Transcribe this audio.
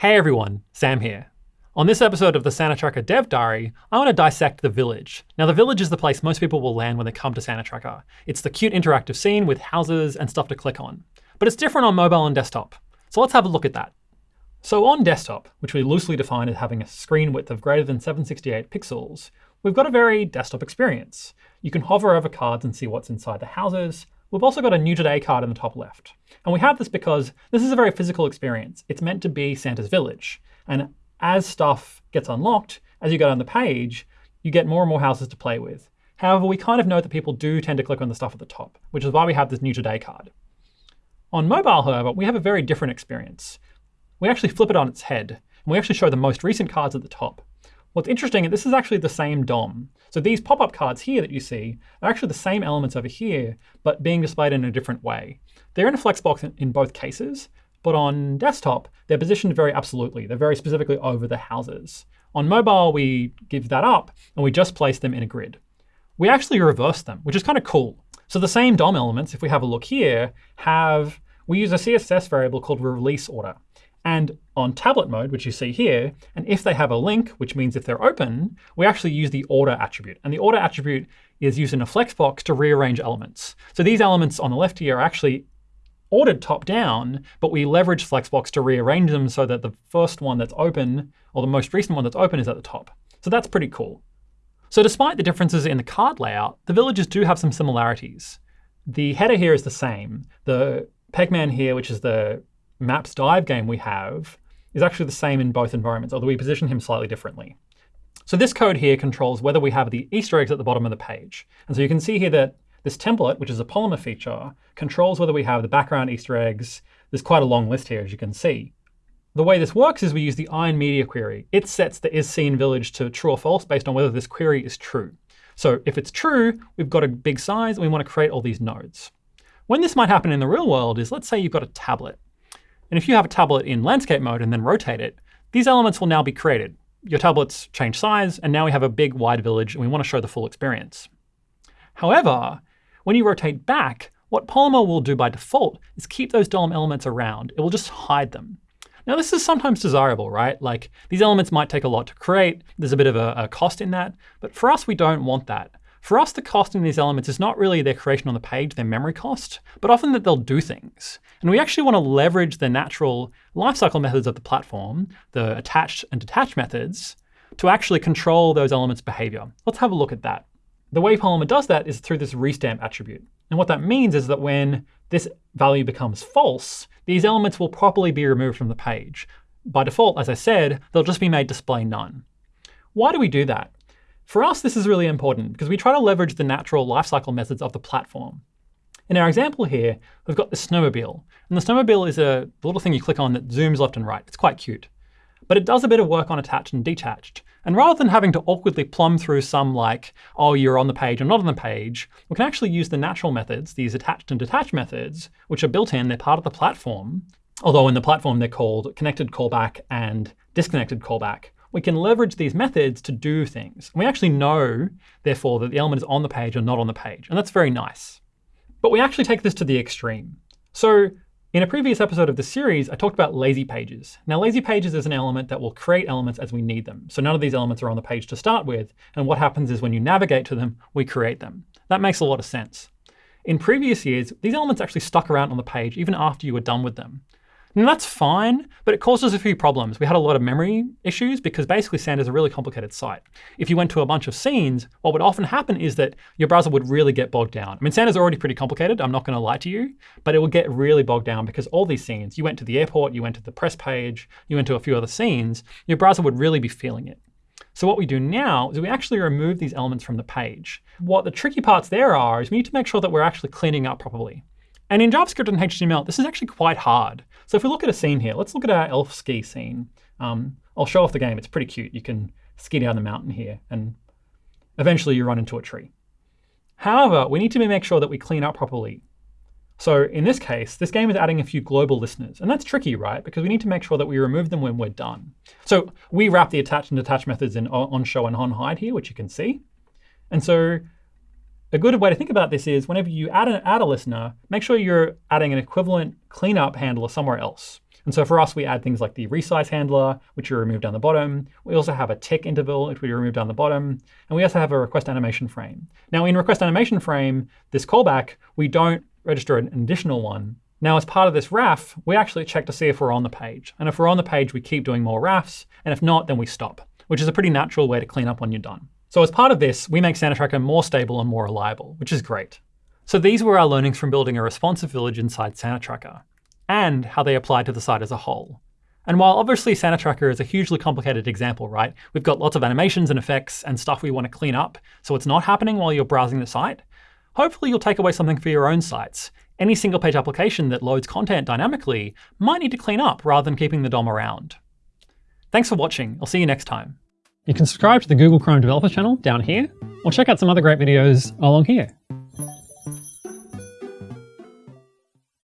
Hey everyone, Sam here. On this episode of the Santa Tracker Dev Diary, I want to dissect the village. Now the village is the place most people will land when they come to Santa Tracker. It's the cute interactive scene with houses and stuff to click on. But it's different on mobile and desktop. So let's have a look at that. So on desktop, which we loosely define as having a screen width of greater than 768 pixels, we've got a very desktop experience. You can hover over cards and see what's inside the houses, We've also got a New Today card in the top left. And we have this because this is a very physical experience. It's meant to be Santa's village. And as stuff gets unlocked, as you go down the page, you get more and more houses to play with. However, we kind of know that people do tend to click on the stuff at the top, which is why we have this New Today card. On mobile, however, we have a very different experience. We actually flip it on its head, and we actually show the most recent cards at the top. What's interesting, is this is actually the same DOM. So these pop-up cards here that you see are actually the same elements over here, but being displayed in a different way. They're in a flexbox in, in both cases, but on desktop, they're positioned very absolutely. They're very specifically over the houses. On mobile, we give that up, and we just place them in a grid. We actually reverse them, which is kind of cool. So the same DOM elements, if we have a look here, have we use a CSS variable called release order. And on tablet mode, which you see here, and if they have a link, which means if they're open, we actually use the order attribute. And the order attribute is used in a flexbox to rearrange elements. So these elements on the left here are actually ordered top down, but we leverage Flexbox to rearrange them so that the first one that's open, or the most recent one that's open, is at the top. So that's pretty cool. So despite the differences in the card layout, the villages do have some similarities. The header here is the same. The Pegman here, which is the maps dive game we have is actually the same in both environments, although we position him slightly differently. So this code here controls whether we have the Easter eggs at the bottom of the page. And so you can see here that this template, which is a Polymer feature, controls whether we have the background Easter eggs. There's quite a long list here, as you can see. The way this works is we use the iron media query. It sets the is seen isSceneVillage to true or false based on whether this query is true. So if it's true, we've got a big size, and we want to create all these nodes. When this might happen in the real world is, let's say you've got a tablet. And if you have a tablet in landscape mode and then rotate it, these elements will now be created. Your tablets change size, and now we have a big wide village, and we want to show the full experience. However, when you rotate back, what Polymer will do by default is keep those DOM elements around. It will just hide them. Now, this is sometimes desirable, right? Like, these elements might take a lot to create. There's a bit of a, a cost in that. But for us, we don't want that. For us, the cost in these elements is not really their creation on the page, their memory cost, but often that they'll do things. And we actually want to leverage the natural lifecycle methods of the platform, the attached and detached methods, to actually control those elements' behavior. Let's have a look at that. The way Polymer does that is through this restamp attribute. And what that means is that when this value becomes false, these elements will properly be removed from the page. By default, as I said, they'll just be made display none. Why do we do that? For us, this is really important because we try to leverage the natural lifecycle methods of the platform. In our example here, we've got the snowmobile. And the snowmobile is a little thing you click on that zooms left and right. It's quite cute. But it does a bit of work on attached and detached. And rather than having to awkwardly plumb through some like, oh, you're on the page or not on the page, we can actually use the natural methods, these attached and detached methods, which are built in, they're part of the platform. Although in the platform, they're called connected callback and disconnected callback we can leverage these methods to do things. We actually know, therefore, that the element is on the page or not on the page. And that's very nice. But we actually take this to the extreme. So in a previous episode of the series, I talked about lazy pages. Now, lazy pages is an element that will create elements as we need them. So none of these elements are on the page to start with. And what happens is when you navigate to them, we create them. That makes a lot of sense. In previous years, these elements actually stuck around on the page even after you were done with them. And that's fine, but it causes a few problems. We had a lot of memory issues because basically Santa is a really complicated site. If you went to a bunch of scenes, what would often happen is that your browser would really get bogged down. I mean, Santa is already pretty complicated, I'm not going to lie to you, but it would get really bogged down because all these scenes, you went to the airport, you went to the press page, you went to a few other scenes, your browser would really be feeling it. So what we do now is we actually remove these elements from the page. What the tricky parts there are is we need to make sure that we're actually cleaning up properly. And in JavaScript and HTML, this is actually quite hard. So if we look at a scene here, let's look at our elf ski scene. Um, I'll show off the game. It's pretty cute. You can ski down the mountain here, and eventually you run into a tree. However, we need to make sure that we clean up properly. So in this case, this game is adding a few global listeners. And that's tricky, right? Because we need to make sure that we remove them when we're done. So we wrap the attach and detach methods in on show and on hide here, which you can see. And so a good way to think about this is whenever you add, an, add a listener, make sure you're adding an equivalent cleanup handler somewhere else. And so for us, we add things like the resize handler, which we remove down the bottom. We also have a tick interval, which we remove down the bottom. And we also have a request animation frame. Now in request animation frame, this callback, we don't register an additional one. Now, as part of this RAF, we actually check to see if we're on the page. And if we're on the page, we keep doing more RAFs. And if not, then we stop, which is a pretty natural way to clean up when you're done. So as part of this, we make SantaTracker more stable and more reliable, which is great. So these were our learnings from building a responsive village inside SantaTracker, and how they apply to the site as a whole. And while obviously SantaTracker is a hugely complicated example, right? We've got lots of animations and effects and stuff we want to clean up, so it's not happening while you're browsing the site. Hopefully you'll take away something for your own sites. Any single page application that loads content dynamically might need to clean up rather than keeping the DOM around. Thanks for watching. I'll see you next time. You can subscribe to the Google Chrome Developer channel down here, or check out some other great videos along here.